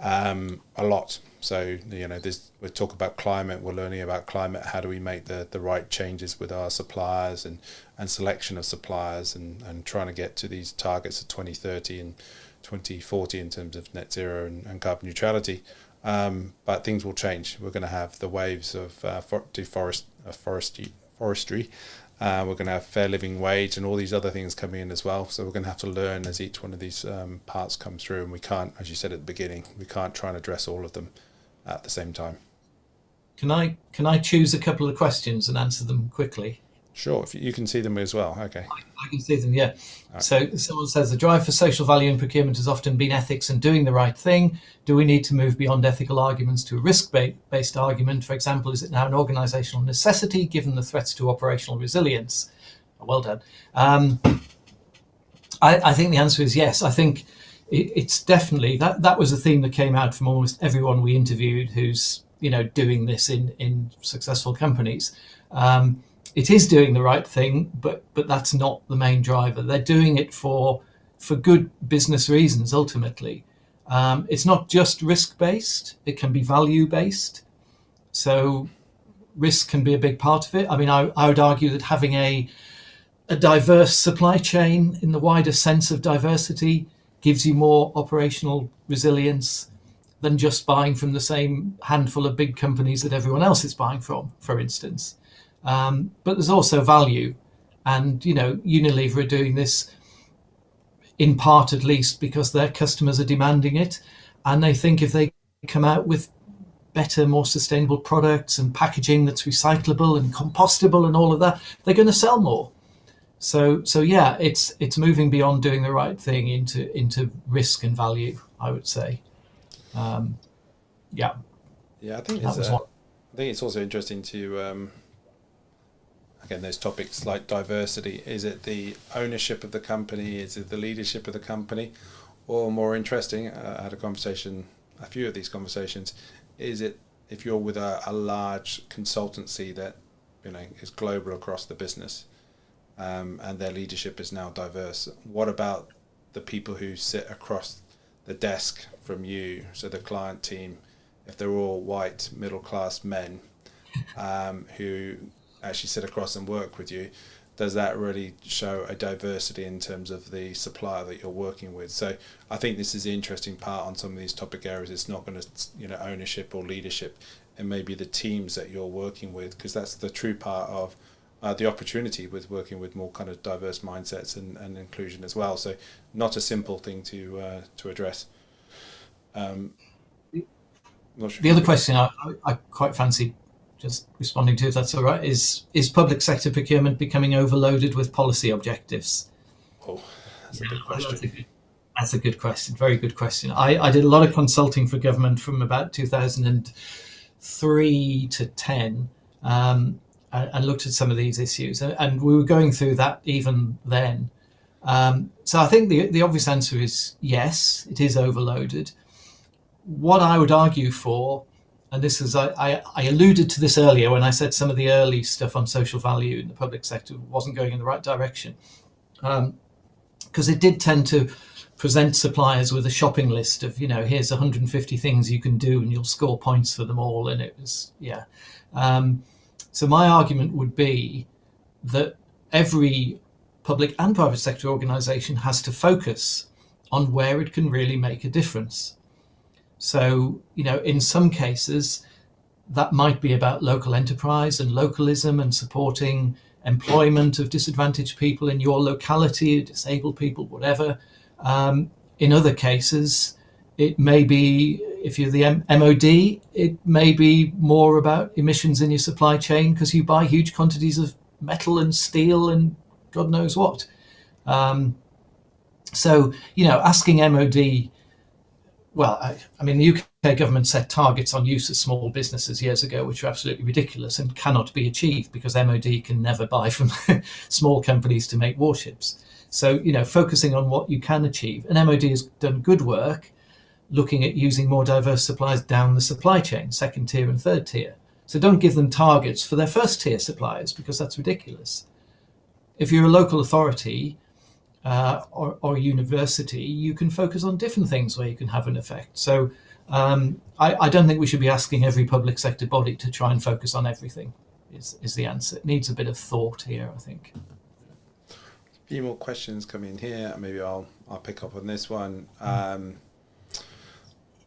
um, a lot. So you know, this we talk about climate. We're learning about climate. How do we make the, the right changes with our suppliers and, and selection of suppliers and, and trying to get to these targets of 2030 and 2040 in terms of net zero and, and carbon neutrality. Um, but things will change. We're going to have the waves of uh, for, deforest, uh, forestry, forestry uh, we're going to have fair living wage and all these other things coming in as well. So we're going to have to learn as each one of these um, parts come through. And we can't, as you said at the beginning, we can't try and address all of them at the same time. Can I can I choose a couple of questions and answer them quickly? Sure, if you can see them as well. Okay. I, can see them, yeah. Right. So someone says the drive for social value in procurement has often been ethics and doing the right thing. Do we need to move beyond ethical arguments to a risk based argument? For example, is it now an organizational necessity given the threats to operational resilience? Well done. Um, I, I, think the answer is yes. I think it, it's definitely that that was a theme that came out from almost everyone we interviewed who's you know doing this in in successful companies. Um, it is doing the right thing, but but that's not the main driver. They're doing it for for good business reasons ultimately. Um, it's not just risk based; it can be value based. So risk can be a big part of it. I mean, I, I would argue that having a a diverse supply chain in the wider sense of diversity gives you more operational resilience than just buying from the same handful of big companies that everyone else is buying from, for instance. Um, but there's also value. And, you know, Unilever are doing this in part at least because their customers are demanding it. And they think if they come out with better, more sustainable products and packaging that's recyclable and compostable and all of that, they're going to sell more. So so yeah, it's it's moving beyond doing the right thing into into risk and value. I would say, um, yeah. Yeah, I think it's uh, I think it's also interesting to um, again those topics like diversity. Is it the ownership of the company? Is it the leadership of the company? Or more interesting, uh, I had a conversation, a few of these conversations. Is it if you're with a, a large consultancy that you know is global across the business? Um, and their leadership is now diverse. What about the people who sit across the desk from you, so the client team, if they're all white middle class men um, who actually sit across and work with you? Does that really show a diversity in terms of the supplier that you're working with? So I think this is the interesting part on some of these topic areas. It's not going to, you know, ownership or leadership, and maybe the teams that you're working with, because that's the true part of uh, the opportunity with working with more kind of diverse mindsets and, and inclusion as well. So not a simple thing to uh, to address. Um, sure the other question I, I quite fancy just responding to, if that's all right, is is public sector procurement becoming overloaded with policy objectives? Oh, that's a good question. That's a good, that's a good question. Very good question. I, I did a lot of consulting for government from about 2003 to 10. Um, and looked at some of these issues, and we were going through that even then. Um, so I think the the obvious answer is yes, it is overloaded. What I would argue for, and this is I, I, I alluded to this earlier when I said some of the early stuff on social value in the public sector wasn't going in the right direction, because um, it did tend to present suppliers with a shopping list of you know here's 150 things you can do and you'll score points for them all, and it was yeah. Um, so my argument would be that every public and private sector organization has to focus on where it can really make a difference. So, you know, in some cases, that might be about local enterprise and localism and supporting employment of disadvantaged people in your locality, disabled people, whatever. Um, in other cases, it may be if you're the M- MOD, it may be more about emissions in your supply chain because you buy huge quantities of metal and steel and God knows what. Um, so, you know, asking MOD, well, I, I, mean, the UK government set targets on use of small businesses years ago, which are absolutely ridiculous and cannot be achieved because MOD can never buy from small companies to make warships. So, you know, focusing on what you can achieve. And MOD has done good work looking at using more diverse suppliers down the supply chain, second tier and third tier. So don't give them targets for their first tier suppliers because that's ridiculous. If you're a local authority uh, or, or university, you can focus on different things where you can have an effect. So um, I, I, don't think we should be asking every public sector body to try and focus on everything. Is, is the answer? It needs a bit of thought here, I think. A few more questions coming in here. Maybe I'll I'll pick up on this one. Um,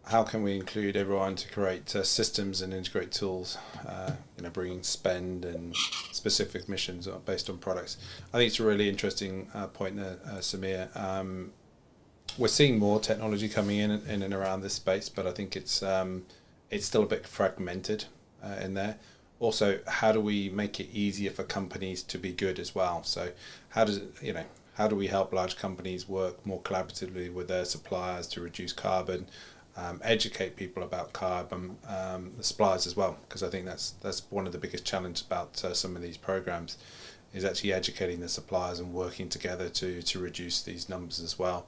how can we include everyone to create uh, systems and integrate tools, uh, you know, bringing spend and specific missions based on products. I think it's a really interesting uh, point there, uh, Samir. Um, we're seeing more technology coming in in and around this space, but I think it's um, it's still a bit fragmented uh, in there. Also, how do we make it easier for companies to be good as well? So, how does it, you know, how do we help large companies work more collaboratively with their suppliers to reduce carbon? Um, educate people about carbon um, the suppliers as well, because I think that's that's one of the biggest challenges about uh, some of these programs. is actually educating the suppliers and working together to to reduce these numbers as well.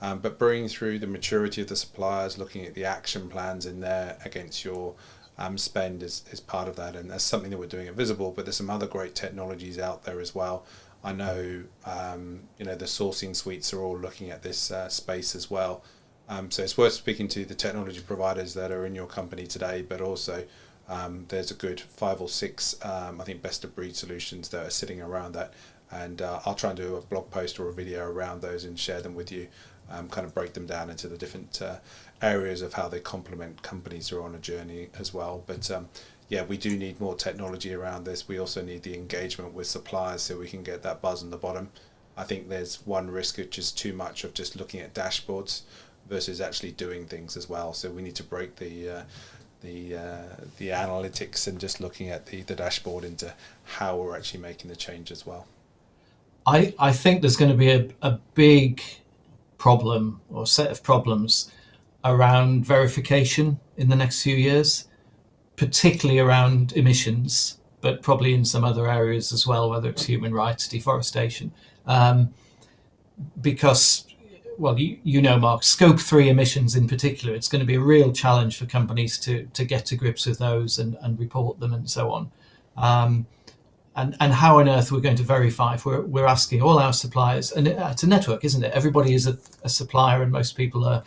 Um, but bringing through the maturity of the suppliers, looking at the action plans in there against your um, spend is, is part of that, and that's something that we're doing at Vizibl. But there's some other great technologies out there as well. I know um, you know the sourcing suites are all looking at this uh, space as well. Um, so it's worth speaking to the technology providers that are in your company today, but also um, there's a good five or six, um, I think, best of breed solutions that are sitting around that. And uh, I'll try and do a blog post or a video around those and share them with you, um, kind of break them down into the different uh, areas of how they complement companies who are on a journey as well. But um, yeah, we do need more technology around this. We also need the engagement with suppliers so we can get that buzz on the bottom. I think there's one risk which is too much of just looking at dashboards versus actually doing things as well. So we need to break the uh, the uh, the analytics and just looking at the, the dashboard into how we're actually making the change as well. I, I think there's going to be a, a big problem or set of problems around verification in the next few years, particularly around emissions, but probably in some other areas as well, whether it's human rights, deforestation. Um, because well, you, you know, Mark, scope three emissions in particular, it's going to be a real challenge for companies to, to get to grips with those and, and report them and so on. Um, and, and how on earth we're going to verify if we're, we're asking all our suppliers, and it's a network, isn't it? Everybody is a, a supplier and most people are,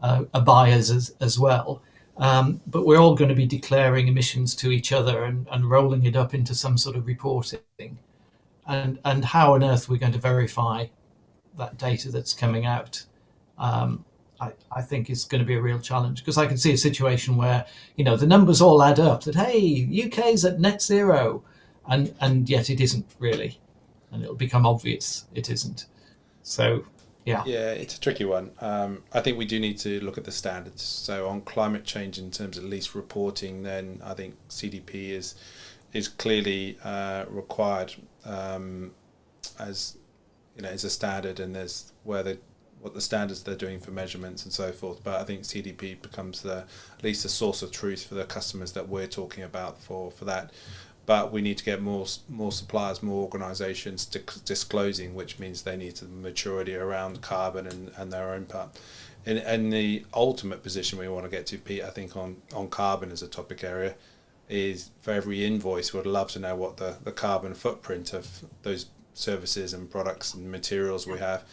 uh, are buyers as, as well. Um, but we're all going to be declaring emissions to each other and, and rolling it up into some sort of reporting. And, and how on earth we're going to verify that data that's coming out, um, I, I, think is going to be a real challenge because I can see a situation where you know the numbers all add up that hey UK's at net zero, and and yet it isn't really, and it'll become obvious it isn't. So yeah, yeah, it's a tricky one. Um, I think we do need to look at the standards. So on climate change in terms of least reporting, then I think CDP is is clearly uh, required um, as you know is a standard and there's where the what the standards they're doing for measurements and so forth. But I think CDP becomes the at least a source of truth for the customers that we're talking about for for that. But we need to get more more suppliers, more organisations disclosing, which means they need the maturity around carbon and, and their own part. In, in the ultimate position we want to get to, Pete, I think on, on carbon as a topic area, is for every invoice, we'd love to know what the, the carbon footprint of those services and products and materials we have.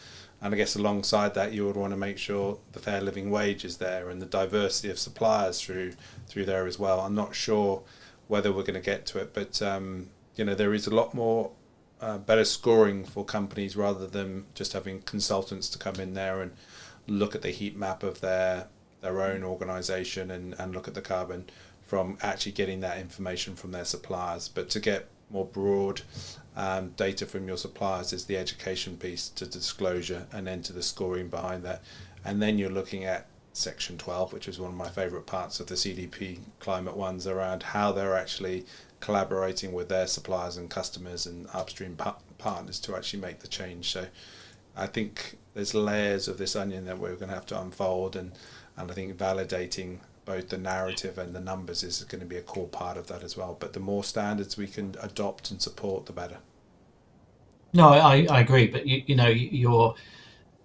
And I guess alongside that, you would want to make sure the fair living wage is there and the diversity of suppliers through through there as well. I'm not sure whether we're going to get to it, but um, you know there is a lot more uh, better scoring for companies rather than just having consultants to come in there and look at the heat map of their their own organization and, and look at the carbon from actually getting that information from their suppliers. But to get more broad um, data from your suppliers is the education piece to disclosure and then to the scoring behind that. And then you're looking at section 12, which is one of my favorite parts of the CDP climate ones around how they're actually collaborating with their suppliers and customers and upstream pa- partners to actually make the change. So I think there's layers of this onion that we're going to have to unfold and, and I think validating both the narrative and the numbers is going to be a core part of that as well. But the more standards we can adopt and support, the better. No, I, I agree. But you, you know, your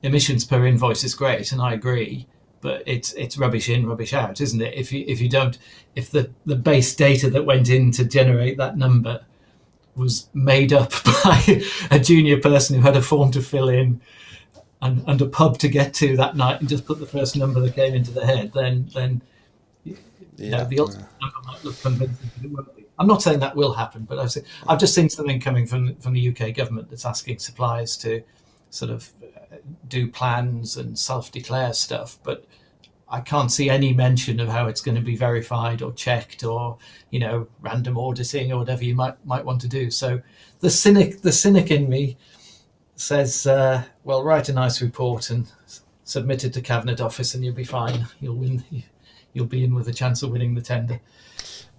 emissions per invoice is great, and I agree. But it's it's rubbish in, rubbish out, isn't it? If you if you don't, if the the base data that went in to generate that number was made up by a junior person who had a form to fill in and, and a pub to get to that night and just put the first number that came into the head, then then yeah, the ultimate number might look convincing, but it won't be. I'm not saying that will happen, but I've seen, I've just seen something coming from from the UK government that's asking suppliers to sort of uh, do plans and self-declare stuff, but I can't see any mention of how it's going to be verified or checked or you know random auditing or whatever you might might want to do. So the cynic the cynic in me says, uh, well, write a nice report and submit it to cabinet office, and you'll be fine. You'll win you'll be in with a chance of winning the tender.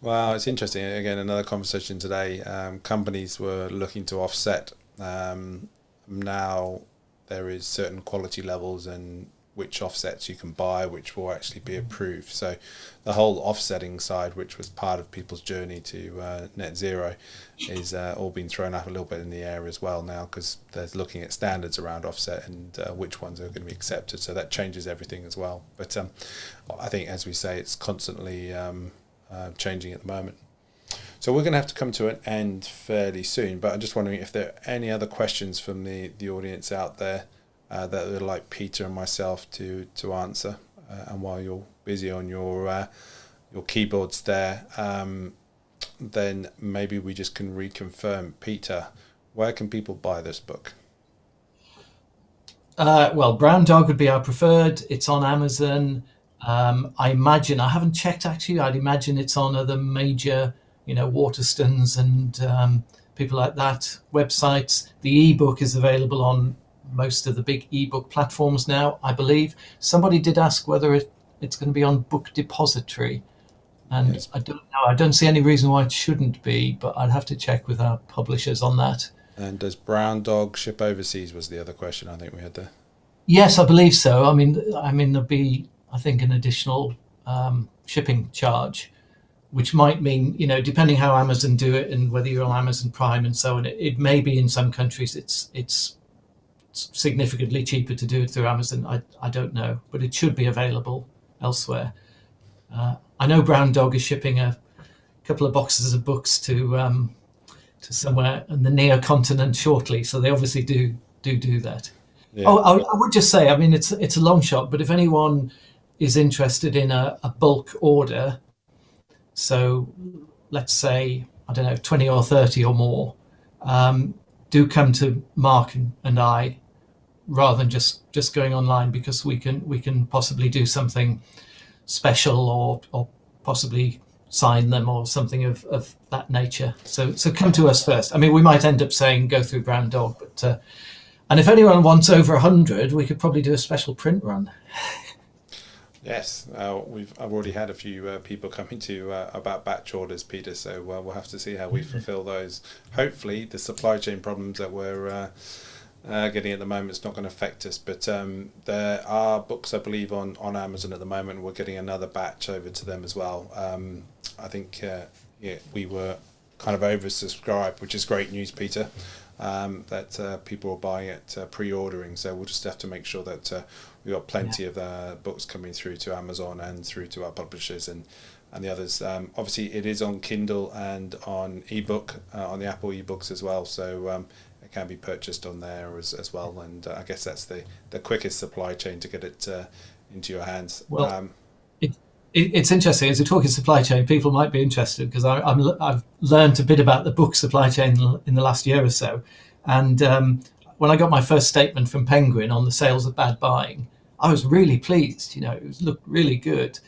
Well, it's interesting. Again, another conversation today. Um, companies were looking to offset. Um, now there is certain quality levels and which offsets you can buy, which will actually be approved. So the whole offsetting side, which was part of people's journey to uh, net zero, is uh, all being thrown up a little bit in the air as well now because they're looking at standards around offset and uh, which ones are going to be accepted. So that changes everything as well. But um, I think, as we say, it's constantly um, uh, changing at the moment. So we're going to have to come to an end fairly soon. But I'm just wondering if there are any other questions from the, the audience out there uh, that would like Peter and myself to to answer. Uh, and while you're busy on your uh, your keyboards there, um, then maybe we just can reconfirm. Peter, where can people buy this book? Uh, well, Brown Dog would be our preferred. It's on Amazon. Um, I imagine I haven't checked actually. I'd imagine it's on other major, you know, Waterstones and um, people like that websites. The ebook is available on most of the big ebook platforms now, I believe. Somebody did ask whether it, it's going to be on Book Depository. And yes. I don't know. I don't see any reason why it shouldn't be, but I'd have to check with our publishers on that. And does Brown Dog ship overseas? Was the other question I think we had there. Yes, I believe so. I mean, I mean there'll be, I think, an additional um, shipping charge, which might mean, you know, depending how Amazon do it and whether you're on Amazon Prime and so on, it, it may be in some countries it's it's significantly cheaper to do it through Amazon. I, I don't know, but it should be available elsewhere. Uh, I know Brown Dog is shipping a couple of boxes of books to um, to somewhere in the near continent shortly, so they obviously do do do that. Yeah. Oh, I, I, would just say, I mean, it's it's a long shot, but if anyone is interested in a, a bulk order, so let's say I don't know, twenty or thirty or more, um, do come to Mark and, and I rather than just just going online because we can we can possibly do something special or or possibly sign them or something of, of that nature. So so come to us first. I mean, we might end up saying go through Brown Dog, but uh, and if anyone wants over a hundred, we could probably do a special print run. Yes, uh, we've I've already had a few uh, people coming to uh, about batch orders, Peter. So uh, we'll have to see how we fulfil those. Hopefully, the supply chain problems that we're uh, getting at the moment it's not going to affect us. But um, there are books, I believe, on, on Amazon at the moment. We're getting another batch over to them as well. Um, I think uh, yeah, we were kind of oversubscribed, which is great news, Peter. Um, that uh, people are buying it, uh, pre-ordering. So we'll just have to make sure that uh, we've got plenty yeah. of uh, books coming through to Amazon and through to our publishers and and the others. Um, obviously, it is on Kindle and on ebook uh, on the Apple ebooks as well. So um, can be purchased on there as, as well. And uh, I guess that's the, the quickest supply chain to get it uh, into your hands. Well, um, it, it, it's interesting as we're talking supply chain. People might be interested because I've learned a bit about the book supply chain in the last year or so. And um, when I got my first statement from Penguin on the sales of bad buying, I was really pleased. You know, it was, looked really good.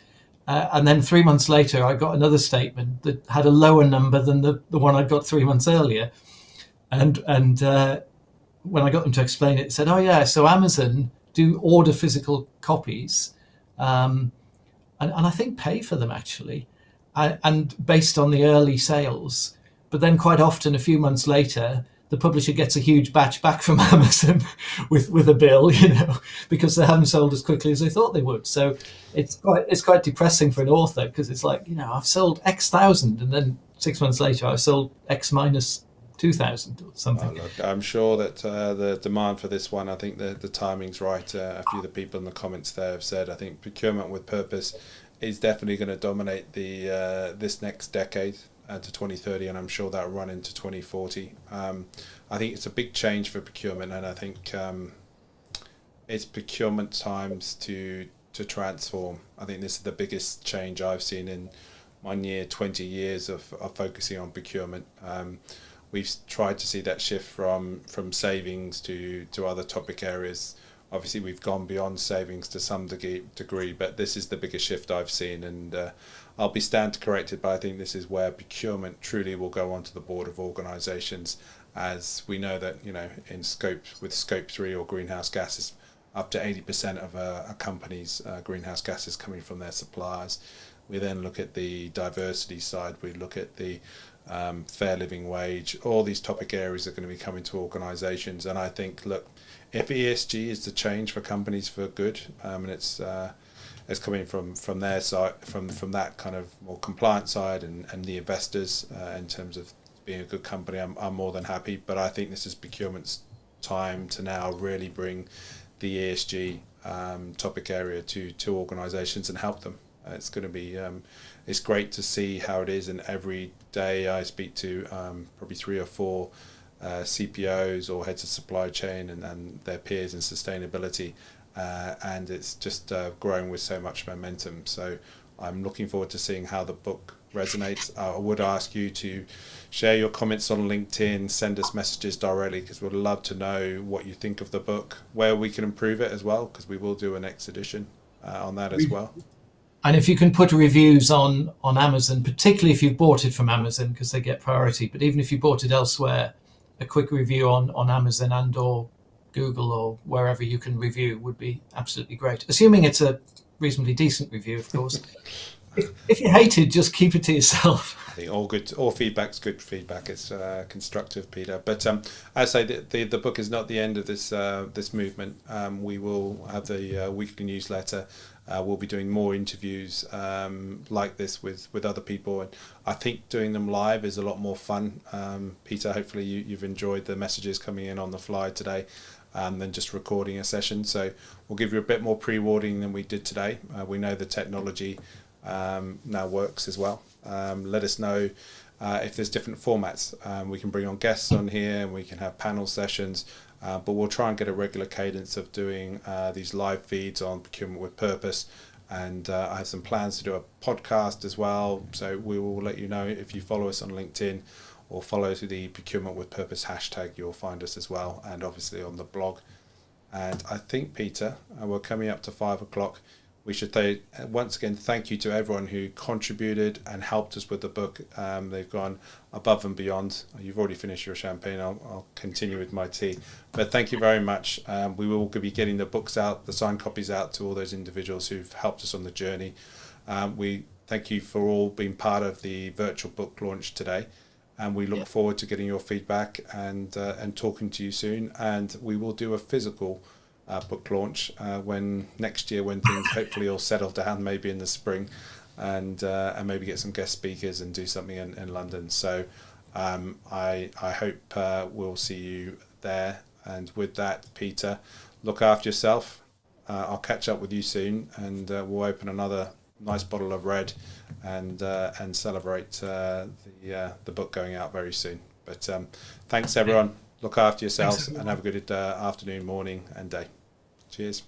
Uh, and then three months later, I got another statement that had a lower number than the, the one I'd got three months earlier and and uh, when I got them to explain it, said, "Oh yeah, so Amazon do order physical copies, um, and, and I think pay for them actually, and, and based on the early sales. But then quite often, a few months later, the publisher gets a huge batch back from Amazon with with a bill, you know, because they haven't sold as quickly as they thought they would. So it's quite it's quite depressing for an author because it's like you know I've sold X thousand, and then six months later I've sold X minus 2000 or something. Oh, look, I'm sure that uh, the demand for this one, I think the, the timing's right. Uh, a few of the people in the comments there have said, I think procurement with purpose is definitely going to dominate the uh, this next decade uh, to 2030, and I'm sure that'll run into 2040. Um, I think it's a big change for procurement, and I think um, it's procurement times to to transform. I think this is the biggest change I've seen in my near 20 years of, of focusing on procurement. Um, we've tried to see that shift from from savings to to other topic areas. Obviously, we've gone beyond savings to some degree, degree but this is the biggest shift I've seen, and uh, I'll be stand corrected. But I think this is where procurement truly will go onto the board of organisations, as we know that you know in scope with scope three or greenhouse gases, up to eighty percent of a, a company's uh, greenhouse gases coming from their suppliers. We then look at the diversity side. We look at the um, fair living wage. All these topic areas are going to be coming to organisations, and I think look, if ESG is the change for companies for good, um, and it's uh, it's coming from from their side, from from that kind of more compliant side, and and the investors uh, in terms of being a good company, I'm, I'm more than happy. But I think this is procurement's time to now really bring the ESG um, topic area to to organisations and help them. Uh, it's going to be um, it's great to see how it is, and every day I speak to um, probably three or four uh, CPOs or heads of supply chain and, and their peers in sustainability, uh, and it's just uh, growing with so much momentum. So I'm looking forward to seeing how the book resonates. I would ask you to share your comments on LinkedIn, send us messages directly because we'd love to know what you think of the book, where we can improve it as well, because we will do a next edition uh, on that as well. And if you can put reviews on on Amazon, particularly if you bought it from Amazon because they get priority, but even if you bought it elsewhere, a quick review on on Amazon and or Google or wherever you can review would be absolutely great. Assuming it's a reasonably decent review, of course. if, you hate it, just keep it to yourself. All good, all feedback's good feedback. It's uh, constructive, Peter. But um, I say the, the book is not the end of this uh, this movement. Um, we will have the uh, weekly newsletter. Uh, we'll be doing more interviews um, like this with, with other people, and I think doing them live is a lot more fun. Um, Peter, hopefully you, you've enjoyed the messages coming in on the fly today um, than just recording a session. So we'll give you a bit more pre-warning than we did today. Uh, we know the technology um, now works as well. Um, let us know uh, if there's different formats. Um, we can bring on guests on here and we can have panel sessions, uh, but we'll try and get a regular cadence of doing uh, these live feeds on Procurement with Purpose. And uh, I have some plans to do a podcast as well. So we will let you know if you follow us on LinkedIn or follow the Procurement with Purpose hashtag, you'll find us as well, and obviously on the blog. And I think, Peter, uh, we're coming up to five o'clock. We should say, uh, once again, thank you to everyone who contributed and helped us with the book. Um, they've gone above and beyond. You've already finished your champagne. I'll, I'll continue with my tea. But thank you very much. Um, we will be getting the books out, the signed copies out to all those individuals who've helped us on the journey. Um, we thank you for all being part of the virtual book launch today and we look yeah. forward to getting your feedback and uh, and talking to you soon. And we will do a physical uh, book launch uh, when next year, when things hopefully all settle down, maybe in the spring, and uh, and maybe get some guest speakers and do something in, in London. So um, I I hope uh, we'll see you there. And with that, Peter, look after yourself. Uh, I'll catch up with you soon, and we'll open another nice bottle of red and uh, and celebrate uh, the uh, the book going out very soon. But um, thanks everyone. Look after yourselves and have a good uh, afternoon, morning, and day. Cheers.